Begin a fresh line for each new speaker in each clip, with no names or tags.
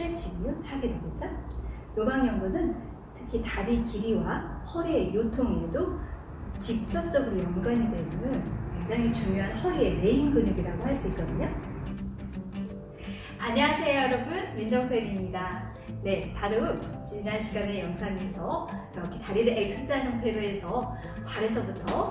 스트레칭을 하게 되겠죠. 요방연구는 특히 다리 길이와 허리의 요통에도 직접적으로 연관이 되는 굉장히 중요한 허리의 메인 근육이라고 할 수 있거든요. 안녕하세요 여러분 민정쌤입니다. 네 바로 지난 시간의 영상에서 이렇게 다리를 X자 형태로 해서 발에서부터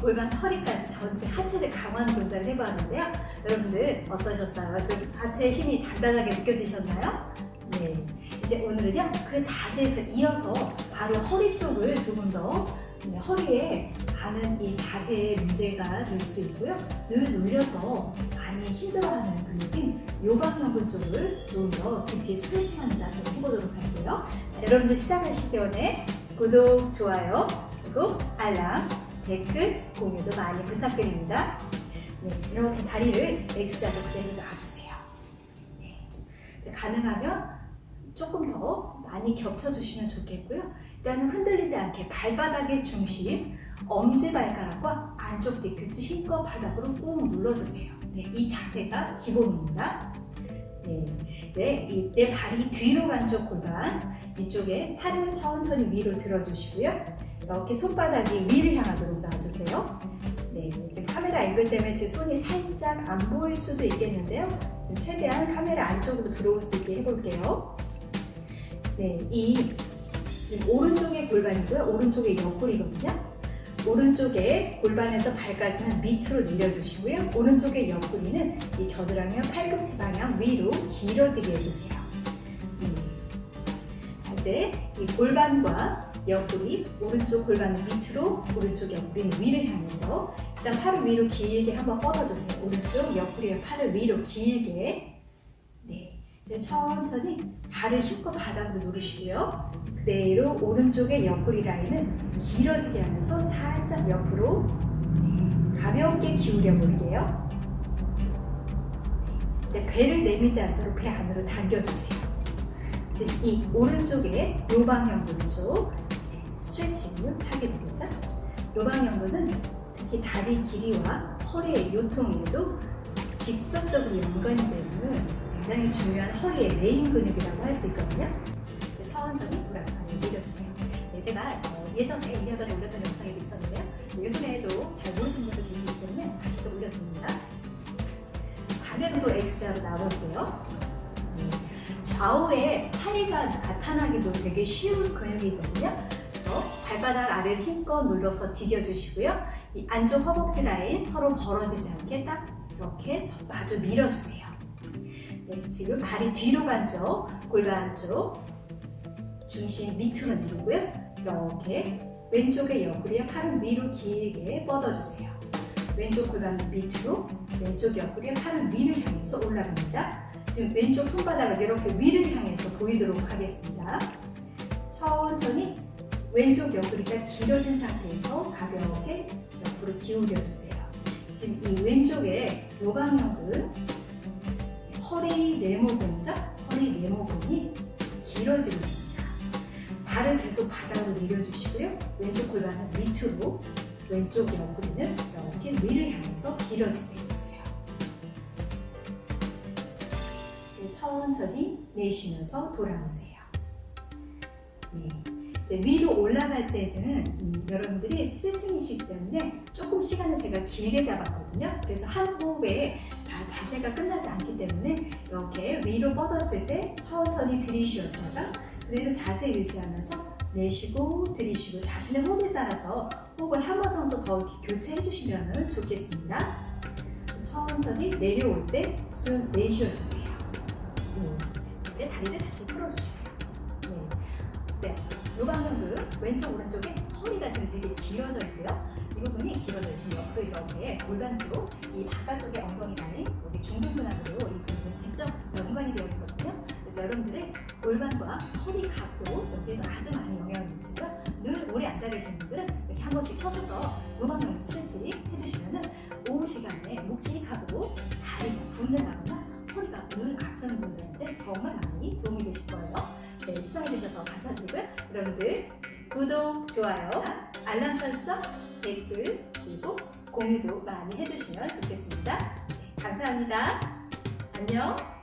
골반 허리까지 전체 하체를 강화하는 동작을 해보았는데요. 여러분들 어떠셨어요? 좀 하체의 힘이 단단하게 느껴지셨나요? 네. 이제 오늘은요 그 자세에서 이어서 바로 허리 쪽을 조금 더 네, 허리에 가는 이 자세의 문제가 될 수 있고요. 늘 눌려서 많이 힘들어하는 근육인 요방연근 쪽을 좀 더 깊이 스트레칭하는 자세를 해보도록 할게요. 자, 여러분들 시작하시기 전에 구독, 좋아요, 그리고 알람, 댓글, 공유도 많이 부탁드립니다. 네, 이렇게 다리를 X자로 그대로 놔주세요. 네, 가능하면 조금 더 많이 겹쳐주시면 좋겠고요. 일단은 흔들리지 않게 발바닥의 중심, 엄지발가락과 안쪽 뒤꿈치 힘껏 바닥으로 꾹 눌러주세요. 네, 이 자세가 기본입니다. 네, 네, 이, 내 발이 뒤로 간쪽 골반, 이쪽에 팔을 천천히 위로 들어주시고요. 이렇게 손바닥이 위를 향하도록 놔주세요. 네, 지금 카메라 앵글 때문에 제 손이 살짝 안 보일 수도 있겠는데요. 최대한 카메라 안쪽으로 들어올 수 있게 해볼게요. 네, 이 지금 오른쪽의 골반이고요. 오른쪽의 옆구리거든요. 오른쪽에 골반에서 발까지는 밑으로 내려주시고요. 오른쪽의 옆구리는 이 겨드랑이와 팔꿈치 방향 위로 길어지게 해주세요. 네. 이제 이 골반과 옆구리, 오른쪽 골반은 밑으로, 오른쪽 옆구리는 위를 향해서 일단 팔을 위로 길게 한번 뻗어주세요. 오른쪽 옆구리와 팔을 위로 길게 네, 이제 천천히 발을 힘껏 바닥으로 누르시고요. 그대로 오른쪽의 옆구리 라인은 길어지게 하면서 살짝 옆으로 네, 가볍게 기울여 볼게요. 네, 배를 내미지 않도록 배 안으로 당겨주세요. 지금 이 오른쪽에 요방형근 쪽 스트레칭을 하게 되겠죠? 요방형근은 특히 다리 길이와 허리의 요통에도 직접적으로 연관이 되는 굉장히 중요한 허리의 메인 근육이라고 할 수 있거든요. 천천히 돌아가서 내려주세요. 네, 제가 어, 예전에 2년 전에 올렸던 영상이 있었는데요. 네, 요즘에도 잘 모르시는 분들 계시기 때문에 다시 또 올려드립니다. 반대로 X자로 나올게요. 네, 좌우에 차이가 나타나기도 되게 쉬운 근육이거든요. 그래서 발바닥 아래를 힘껏 눌러서 디뎌주시고요. 이 안쪽 허벅지 라인 서로 벌어지지 않게 딱 이렇게 마주 밀어주세요. 네, 지금 발이 뒤로 간 쪽, 골반 쪽, 중심 밑으로 내리고요. 이렇게 왼쪽의 옆구리에 팔을 위로 길게 뻗어주세요. 왼쪽 골반 밑으로, 왼쪽 옆구리에 팔을 위를 향해서 올라갑니다. 지금 왼쪽 손바닥을 이렇게 위를 향해서 보이도록 하겠습니다. 천천히 왼쪽 옆구리가 길어진 상태에서 가볍게 허리 네모근이 길어지고 있습니다. 발을 계속 바닥으로 내려주시고요. 왼쪽 골반은 밑으로, 왼쪽 옆구리는 이렇게 위를 향해서 길어지게 해주세요. 천천히 내쉬면서 돌아오세요. 네. 위로 올라갈 때는 음, 여러분들이 스트레칭이시기 때문에 조금 시간을 제가 길게 잡았거든요. 그래서 한 호흡에 자세가 끝나지 않기 때문에 이렇게 위로 뻗었을 때 천천히 들이쉬었다가 그대로 자세 유지하면서 내쉬고 들이쉬고 자신의 호흡에 따라서 호흡을 한 번 정도 더 교체해 주시면 좋겠습니다. 천천히 내려올 때 숨 내쉬어 주세요. 네. 이제 다리를 다시 풀어주시고요. 네. 네. 요방근근 왼쪽 오른쪽에 허리가 지금 되게 길어져 있고요. 이 부분이 길어져 있으면 옆으로 이렇게 골반 쪽, 이 바깥쪽에 엉덩이 라인, 여기 중둔근하고이 근육은 직접 연관이 되어 있거든요. 그래서 여러분들의 골반과 허리 각도 여기에도 아주 많이 영향을 미치고요. 늘 오래 앉아 계신 분들은 이렇게 한 번씩 서셔서 요방근 스트레칭 해주시면은 오후 시간에 묵직하고 다리가 붓는다거나 허리가 늘 아픈 분들한테 정말 많이 도움이 되실 거예요. 네, 시청해주셔서 감사드리고요. 여러분들 구독, 좋아요, 알람 설정, 댓글, 그리고 공유도 많이 해주시면 좋겠습니다. 감사합니다. 안녕.